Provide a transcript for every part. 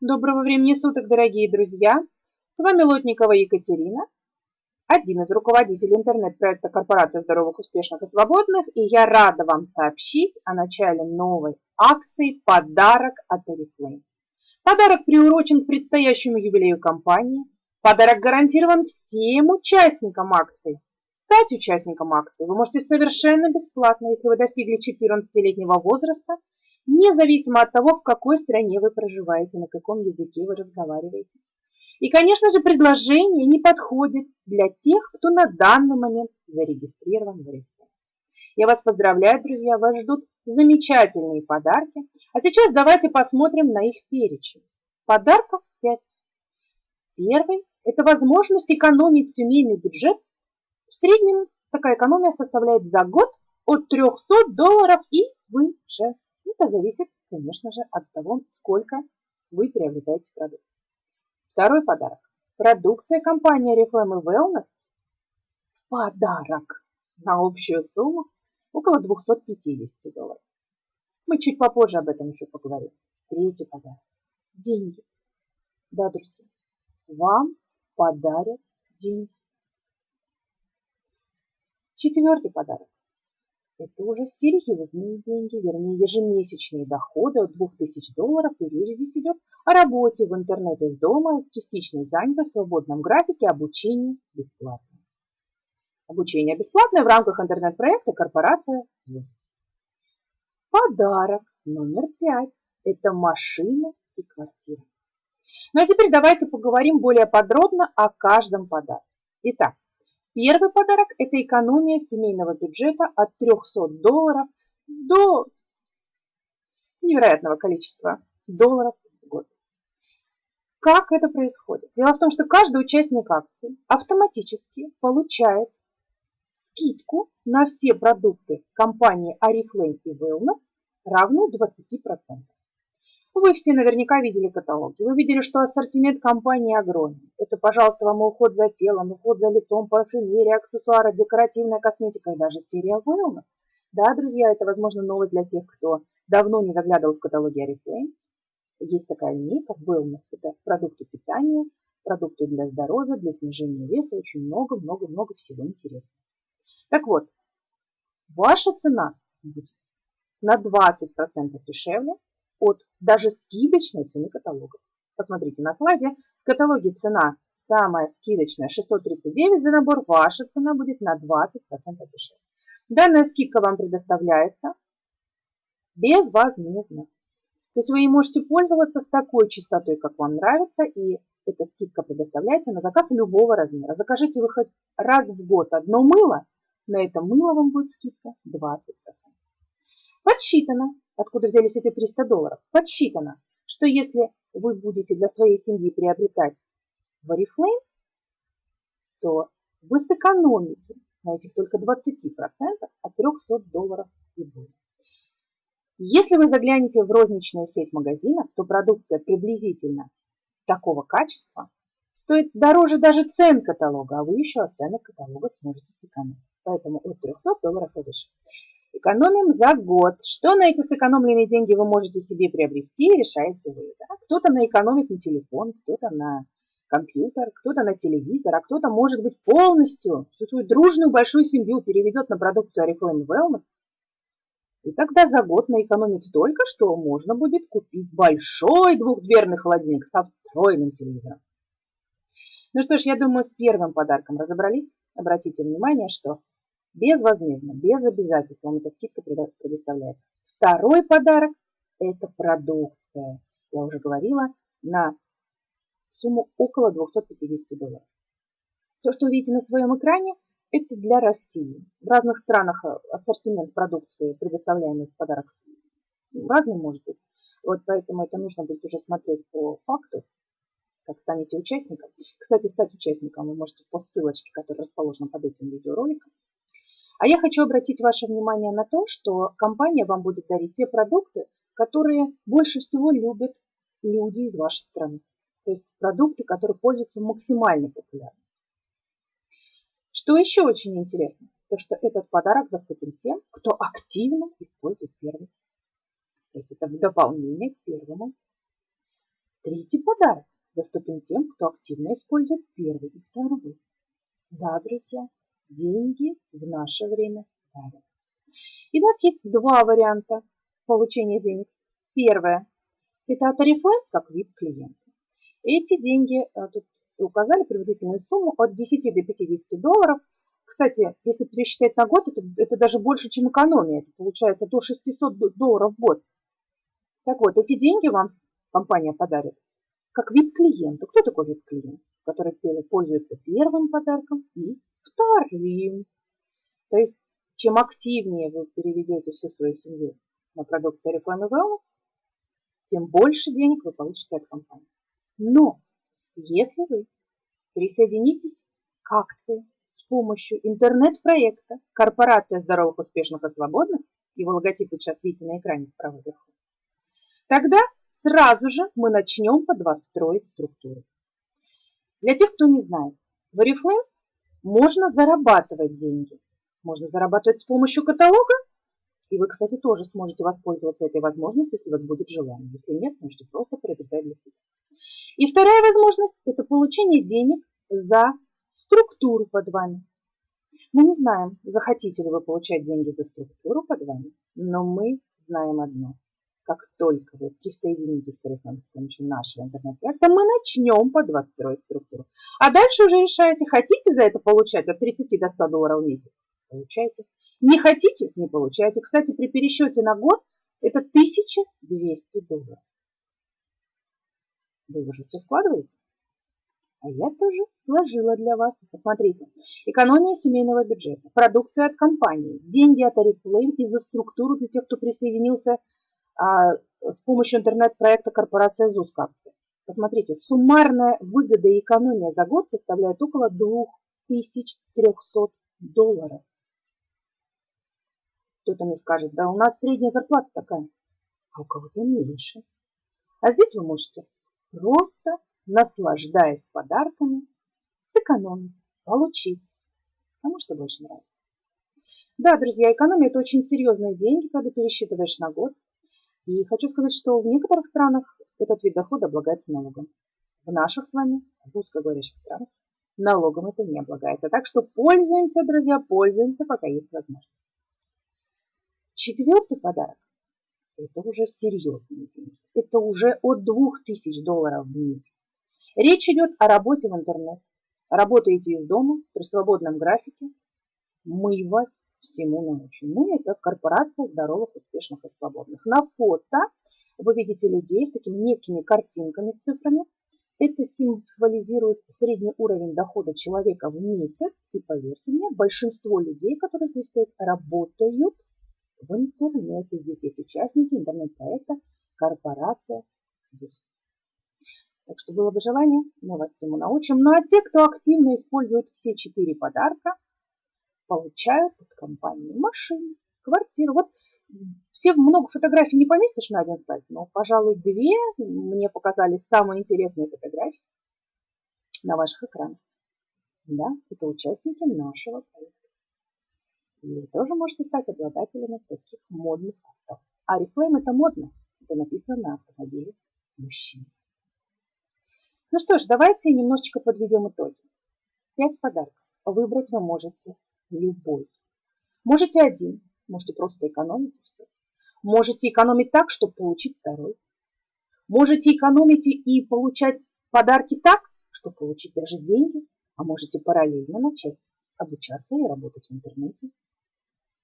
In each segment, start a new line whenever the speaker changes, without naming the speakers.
Доброго времени суток, дорогие друзья! С вами Лотникова Екатерина, один из руководителей интернет-проекта Корпорация здоровых, успешных и свободных, и я рада вам сообщить о начале новой акции «Подарок от Oriflame». Подарок приурочен к предстоящему юбилею компании. Подарок гарантирован всем участникам акции. Стать участником акции вы можете совершенно бесплатно, если вы достигли 14-летнего возраста независимо от того, в какой стране вы проживаете, на каком языке вы разговариваете. И, конечно же, предложение не подходит для тех, кто на данный момент зарегистрирован в Орифлейм. Я вас поздравляю, друзья, вас ждут замечательные подарки. А сейчас давайте посмотрим на их перечень. Подарков 5. Первый – это возможность экономить семейный бюджет. В среднем такая экономия составляет за год от 300 долларов и выше. Это зависит, конечно же, от того, сколько вы приобретаете продукции. Второй подарок. Продукция компании Reflame Wellness в подарок на общую сумму около 250 долларов. Мы чуть попозже об этом еще поговорим. Третий подарок. Деньги. Да, друзья, вам подарят деньги. Четвертый подарок. Это уже серьезные деньги, вернее ежемесячные доходы от 2000 долларов, и речь здесь идет о работе в интернет из дома с частичной занятостью, свободном графике, обучении бесплатно. Обучение бесплатное в рамках интернет-проекта «Корпорация Подарок номер пять – это машина и квартира. Ну а теперь давайте поговорим более подробно о каждом подарке. Итак, Первый подарок – это экономия семейного бюджета от 300 долларов до невероятного количества долларов в год. Как это происходит? Дело в том, что каждый участник акции автоматически получает скидку на все продукты компании Oriflame и Wellness равную 20%. Вы все наверняка видели каталоги. Вы видели, что ассортимент компании огромный. Это, пожалуйста, вам уход за телом, уход за лицом, парфюмерия, аксессуары, декоративная косметика и даже серия Wellness. Да, друзья, это, возможно, новость для тех, кто давно не заглядывал в каталоги Oriflame. Есть такая линейка Wellness. Это продукты питания, продукты для здоровья, для снижения веса. Очень много-много-много всего интересного. Так вот, ваша цена будет на 20% дешевле, от даже скидочной цены каталога. Посмотрите на слайде. В каталоге цена самая скидочная 639 за набор. Ваша цена будет на 20% дешевле. Данная скидка вам предоставляется безвозмездно. То есть вы не можете пользоваться с такой частотой, как вам нравится, и эта скидка предоставляется на заказ любого размера. Закажите вы хоть раз в год одно мыло, на это мыло вам будет скидка 20%. Подсчитано, откуда взялись эти 300 долларов, подсчитано, что если вы будете для своей семьи приобретать Oriflame, то вы сэкономите на этих только 20% от 300 долларов и более. Если вы заглянете в розничную сеть магазинов, то продукция приблизительно такого качества стоит дороже даже цен каталога, а вы еще от каталога сможете сэкономить. Поэтому от 300 долларов и выше. Экономим за год. Что на эти сэкономленные деньги вы можете себе приобрести, решаете вы. Да? Кто-то наэкономит на телефон, кто-то на компьютер, кто-то на телевизор, а кто-то, может быть, полностью всю свою дружную большую семью переведет на продукцию Oriflame Wellness. И тогда за год наэкономить столько, что можно будет купить большой двухдверный холодильник со встроенным телевизором. Ну что ж, я думаю, с первым подарком разобрались. Обратите внимание, что безвозмездно, без обязательств вам эта скидка предоставляется. Второй подарок – это продукция. Я уже говорила, на сумму около 250 долларов. То, что вы видите на своем экране, это для России. В разных странах э, ассортимент продукции, предоставляемый в подарок, разный может быть. Вот поэтому это нужно будет уже смотреть по факту, как станете участником. Кстати, стать участником вы можете по ссылочке, которая расположена под этим видеороликом. А я хочу обратить ваше внимание на то, что компания вам будет дарить те продукты, которые больше всего любят люди из вашей страны. То есть продукты, которые пользуются максимальной популярностью. Что еще очень интересно, то что этот подарок доступен тем, кто активно использует первый. То есть это в дополнение к первому. Третий подарок доступен тем, кто активно использует первый и второй. Да, друзья, деньги в наше время дарят. И у нас есть два варианта получения денег. Первое – это от Oriflame как вид клиента. Эти деньги, э, тут указали приблизительную сумму от 10 до 50 долларов. Кстати, если пересчитать на год, это, это даже больше, чем экономия. Это получается до 600 долларов в год. Так вот, эти деньги вам компания подарит как VIP-клиенту. Кто такой VIP-клиент? Который пользуется первым подарком и вторым. То есть, чем активнее вы переведете всю свою семью на продукцию Reflame Wellness, тем больше денег вы получите от компании. Но если вы присоединитесь к акции с помощью интернет-проекта «Корпорация здоровых, успешных и свободных», его логотип вы сейчас видите на экране справа вверху, тогда сразу же мы начнем под вас строить структуру. Для тех, кто не знает, в Oriflame можно зарабатывать деньги. Можно зарабатывать с помощью каталога, и вы, кстати, тоже сможете воспользоваться этой возможностью, если у вас будет желание. Если нет, можете просто приобретать для себя. И вторая возможность – это получение денег за структуру под вами. Мы не знаем, захотите ли вы получать деньги за структуру под вами, но мы знаем одно. Как только вы присоединитесь к Oriflame с помощью нашего интернет-проекта, мы начнем под вас строить структуру. А дальше уже решаете, хотите за это получать от 30 до 100 долларов в месяц? Получайте. Не хотите? Не получайте. Кстати, при пересчете на год это 1200 долларов. Вы уже все складываете? А я тоже сложила для вас. Посмотрите. Экономия семейного бюджета, продукция от компании, деньги от Oriflame и за структуру для тех, кто присоединился с помощью интернет-проекта корпорация ЗУС акции. Посмотрите, суммарная выгода и экономия за год составляет около 2300 долларов. Кто-то мне скажет, да у нас средняя зарплата такая, а у кого-то меньше. А здесь вы можете просто, наслаждаясь подарками, сэкономить, получить, кому что больше нравится. Да, друзья, экономия – это очень серьезные деньги, когда пересчитываешь на год. И хочу сказать, что в некоторых странах этот вид дохода облагается налогом. В наших с вами, русскоговорящих странах, налогом это не облагается. Так что пользуемся, друзья, пользуемся, пока есть возможность. Четвертый подарок – это уже серьезные деньги. Это уже от 2000 долларов в месяц. Речь идет о работе в интернет. Работаете из дома при свободном графике. Мы вас всему научим. Мы – это корпорация здоровых, успешных и свободных. На фото вы видите людей с такими некими картинками с цифрами. Это символизирует средний уровень дохода человека в месяц. И поверьте мне, большинство людей, которые здесь стоят, работают в интернете. Здесь есть участники интернет-проекта «Корпорация ЗУС». Так что было бы желание, мы вас всему научим. Ну а те, кто активно использует все четыре подарка, получают от компании машины, квартиру. Вот все много фотографий не поместишь на один слайд, но, пожалуй, две мне показались самые интересные фотографии на ваших экранах. Да, это участники нашего проекта. И вы тоже можете стать обладателями таких модных авто. А Reflame это модно. Это написано на автомобиле мужчин. Ну что ж, давайте немножечко подведем итоги. Пять подарков. Выбрать вы можете любой. Можете один, можете просто экономить все. Можете экономить так, чтобы получить второй. Можете экономить и получать подарки так, чтобы получить даже деньги. А можете параллельно начать обучаться и работать в интернете.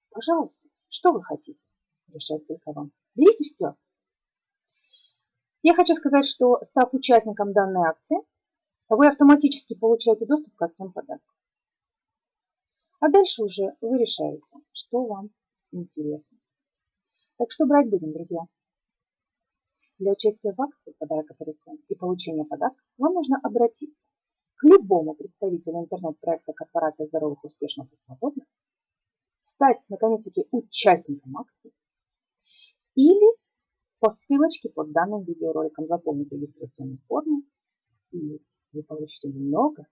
Пожалуйста, что вы хотите? Решать только вам. Берите все. Я хочу сказать, что став участником данной акции, вы автоматически получаете доступ ко всем подаркам. А дальше уже вы решаете, что вам интересно. Так что брать будем, друзья? Для участия в акции «Подарок от реклам» и получения подарка вам нужно обратиться к любому представителю интернет-проекта корпорации здоровых, успешных и свободных стать наконец-таки участником акции или по ссылочке под данным видеороликом заполнить регистрационную форму, и вы получите много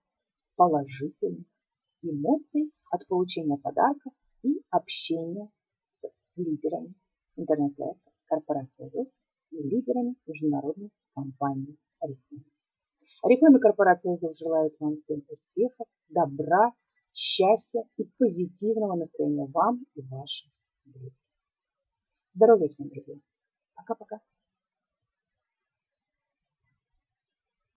положительных эмоций от получения подарков и общения с лидерами интернет-проекта корпорации ЗОС и лидерами международной компании Арифлейм и корпорация ЗОВ желают вам всем успехов, добра, счастья и позитивного настроения вам и вашим близким. Здоровья всем, друзья. Пока-пока.